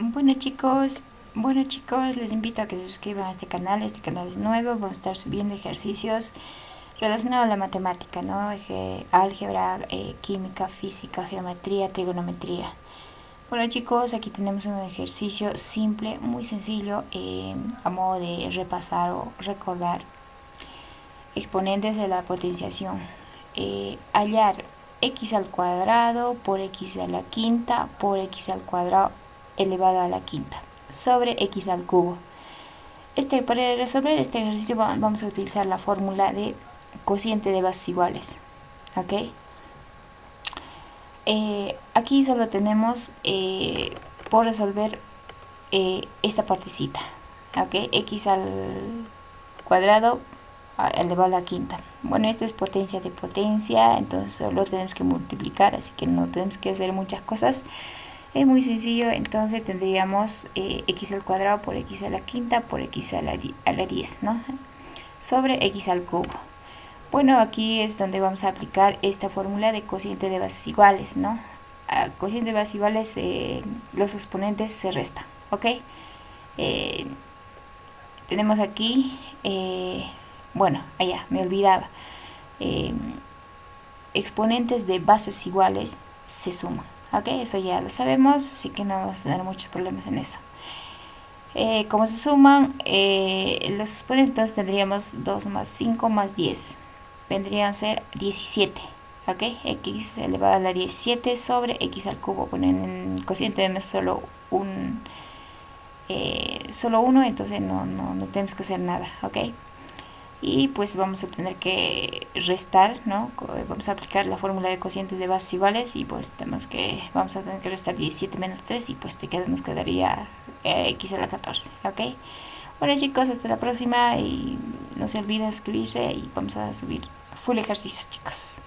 Bueno chicos, bueno chicos, les invito a que se suscriban a este canal, este canal es nuevo, vamos a estar subiendo ejercicios relacionados a la matemática, ¿no? álgebra, eh, química, física, geometría, trigonometría. Bueno chicos, aquí tenemos un ejercicio simple, muy sencillo, eh, a modo de repasar o recordar exponentes de la potenciación. Eh, hallar x al cuadrado por x a la quinta por x al cuadrado elevado a la quinta sobre x al cubo. Este, para resolver este ejercicio vamos a utilizar la fórmula de cociente de bases iguales. ¿ok? Eh, aquí solo tenemos eh, por resolver eh, esta partecita. ¿ok? x al cuadrado elevado a la quinta. Bueno, esto es potencia de potencia, entonces solo tenemos que multiplicar, así que no tenemos que hacer muchas cosas. Es muy sencillo, entonces tendríamos eh, x al cuadrado por x a la quinta por x a la, a la 10, ¿no? Sobre x al cubo. Bueno, aquí es donde vamos a aplicar esta fórmula de cociente de bases iguales, ¿no? A cociente de bases iguales, eh, los exponentes se restan, ¿ok? Eh, tenemos aquí, bueno, allá, me olvidaba. exponentes de bases iguales se suman ok eso ya lo sabemos así que no vamos a tener muchos problemas en eso. Eh, como se suman eh, los exponentes tendríamos 2 más 5 más 10 vendrían a ser 17 ok x elevado a la 17 sobre x al cubo. Bueno en el cociente tenemos solo un eh, solo uno entonces no, no, no tenemos que hacer nada. Ok y pues vamos a tener que restar, ¿no? Vamos a aplicar la fórmula de cocientes de bases iguales y pues tenemos que, vamos a tener que restar 17 menos 3 y pues te queda, nos quedaría eh, x a la 14, ¿ok? Bueno chicos, hasta la próxima y no se olviden suscribirse y vamos a subir full ejercicios chicos.